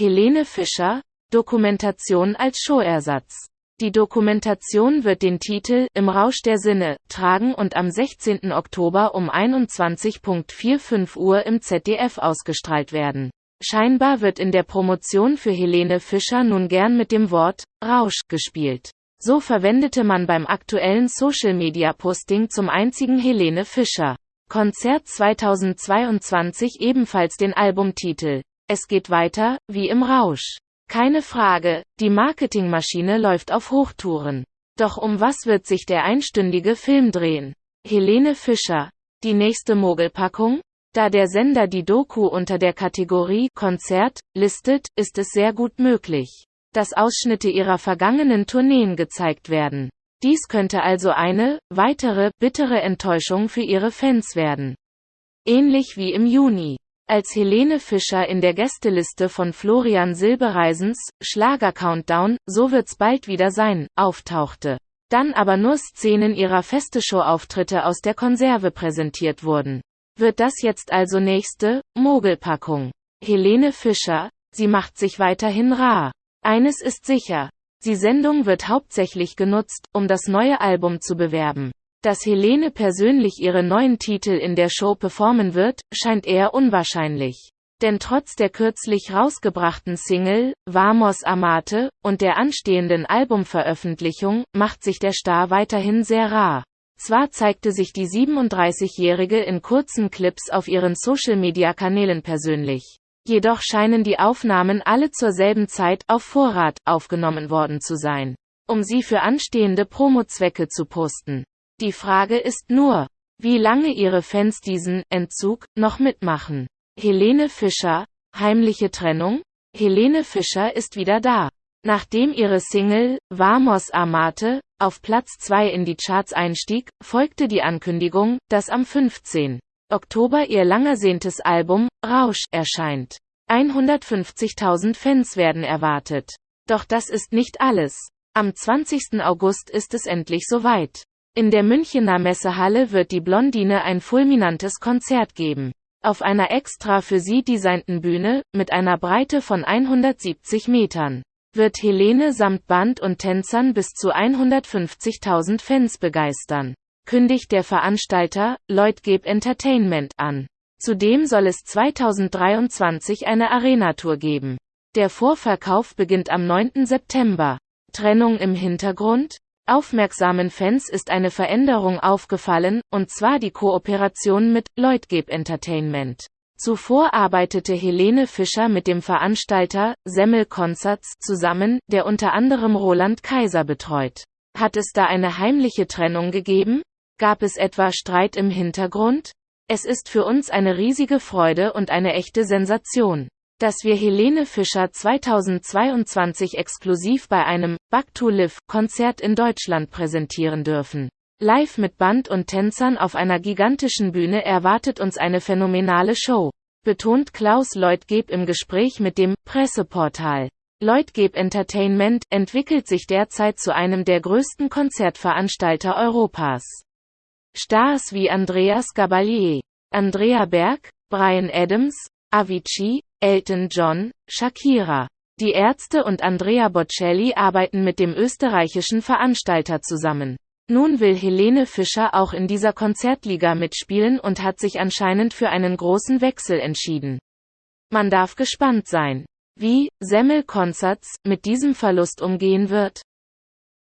Helene Fischer, Dokumentation als Showersatz. Die Dokumentation wird den Titel Im Rausch der Sinne tragen und am 16. Oktober um 21.45 Uhr im ZDF ausgestrahlt werden. Scheinbar wird in der Promotion für Helene Fischer nun gern mit dem Wort Rausch gespielt. So verwendete man beim aktuellen Social-Media-Posting zum einzigen Helene Fischer Konzert 2022 ebenfalls den Albumtitel Es geht weiter, wie im Rausch. Keine Frage, die Marketingmaschine läuft auf Hochtouren. Doch um was wird sich der einstündige Film drehen? Helene Fischer. Die nächste Mogelpackung? Da der Sender die Doku unter der Kategorie Konzert listet, ist es sehr gut möglich dass Ausschnitte ihrer vergangenen Tourneen gezeigt werden. Dies könnte also eine, weitere, bittere Enttäuschung für ihre Fans werden. Ähnlich wie im Juni. Als Helene Fischer in der Gästeliste von Florian Silbereisens, Schlager Countdown, so wird's bald wieder sein, auftauchte. Dann aber nur Szenen ihrer Festeshow-Auftritte aus der Konserve präsentiert wurden. Wird das jetzt also nächste, Mogelpackung? Helene Fischer, sie macht sich weiterhin rar. Eines ist sicher. Die Sendung wird hauptsächlich genutzt, um das neue Album zu bewerben. Dass Helene persönlich ihre neuen Titel in der Show performen wird, scheint eher unwahrscheinlich. Denn trotz der kürzlich rausgebrachten Single, Vamos Amate, und der anstehenden Albumveröffentlichung, macht sich der Star weiterhin sehr rar. Zwar zeigte sich die 37-Jährige in kurzen Clips auf ihren Social-Media-Kanälen persönlich. Jedoch scheinen die Aufnahmen alle zur selben Zeit auf Vorrat aufgenommen worden zu sein, um sie für anstehende Promozwecke zu posten. Die Frage ist nur, wie lange ihre Fans diesen Entzug noch mitmachen. Helene Fischer, heimliche Trennung? Helene Fischer ist wieder da. Nachdem ihre Single Vamos Amate auf Platz 2 in die Charts einstieg, folgte die Ankündigung, dass am 15. Oktober ihr langersehntes Album, Rausch, erscheint. 150.000 Fans werden erwartet. Doch das ist nicht alles. Am 20. August ist es endlich soweit. In der Münchener Messehalle wird die Blondine ein fulminantes Konzert geben. Auf einer extra für sie designten Bühne, mit einer Breite von 170 Metern, wird Helene samt Band und Tänzern bis zu 150.000 Fans begeistern kündigt der Veranstalter, Lloyd Entertainment an. Zudem soll es 2023 eine Arena-Tour geben. Der Vorverkauf beginnt am 9. September. Trennung im Hintergrund? Aufmerksamen Fans ist eine Veränderung aufgefallen, und zwar die Kooperation mit Lloyd Entertainment. Zuvor arbeitete Helene Fischer mit dem Veranstalter Semmel Concerts zusammen, der unter anderem Roland Kaiser betreut. Hat es da eine heimliche Trennung gegeben? Gab es etwa Streit im Hintergrund? Es ist für uns eine riesige Freude und eine echte Sensation, dass wir Helene Fischer 2022 exklusiv bei einem Back to Live Konzert in Deutschland präsentieren dürfen. Live mit Band und Tänzern auf einer gigantischen Bühne erwartet uns eine phänomenale Show, betont Klaus Leutgeb im Gespräch mit dem Presseportal. Leutgeb Entertainment entwickelt sich derzeit zu einem der größten Konzertveranstalter Europas. Stars wie Andreas Gabalier, Andrea Berg, Brian Adams, Avicii, Elton John, Shakira. Die Ärzte und Andrea Bocelli arbeiten mit dem österreichischen Veranstalter zusammen. Nun will Helene Fischer auch in dieser Konzertliga mitspielen und hat sich anscheinend für einen großen Wechsel entschieden. Man darf gespannt sein, wie Semmel Concerts mit diesem Verlust umgehen wird.